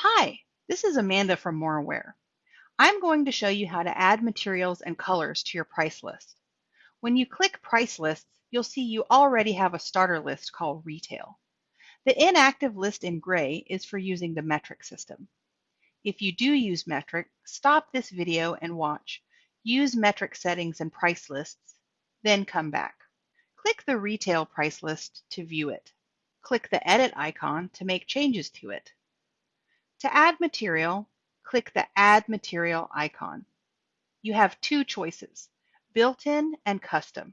Hi, this is Amanda from Moraware. I'm going to show you how to add materials and colors to your price list. When you click Price Lists, you'll see you already have a starter list called Retail. The inactive list in gray is for using the metric system. If you do use metric, stop this video and watch. Use metric settings and price lists, then come back. Click the Retail price list to view it. Click the Edit icon to make changes to it. To add material, click the Add Material icon. You have two choices, built-in and custom.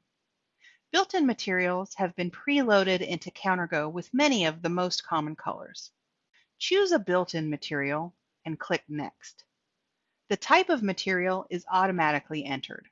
Built-in materials have been preloaded into CounterGo with many of the most common colors. Choose a built-in material and click Next. The type of material is automatically entered.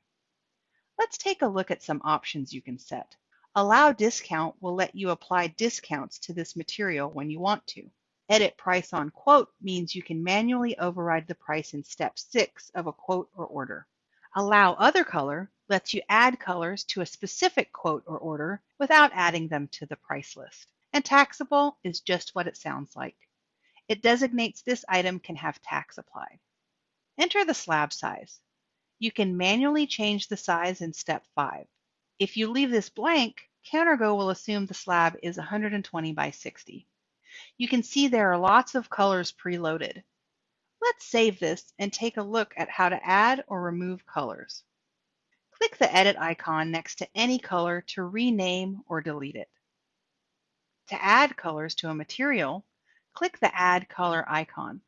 Let's take a look at some options you can set. Allow discount will let you apply discounts to this material when you want to. Edit price on quote means you can manually override the price in step six of a quote or order. Allow other color lets you add colors to a specific quote or order without adding them to the price list. And taxable is just what it sounds like. It designates this item can have tax applied. Enter the slab size. You can manually change the size in step five. If you leave this blank, CounterGo will assume the slab is 120 by 60. You can see there are lots of colors preloaded. Let's save this and take a look at how to add or remove colors. Click the edit icon next to any color to rename or delete it. To add colors to a material, click the add color icon.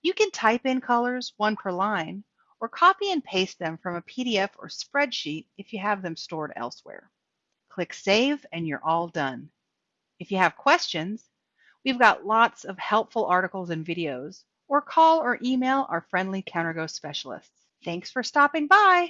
You can type in colors, one per line, or copy and paste them from a PDF or spreadsheet if you have them stored elsewhere. Click Save and you're all done. If you have questions, We've got lots of helpful articles and videos, or call or email our friendly CounterGo specialists. Thanks for stopping by.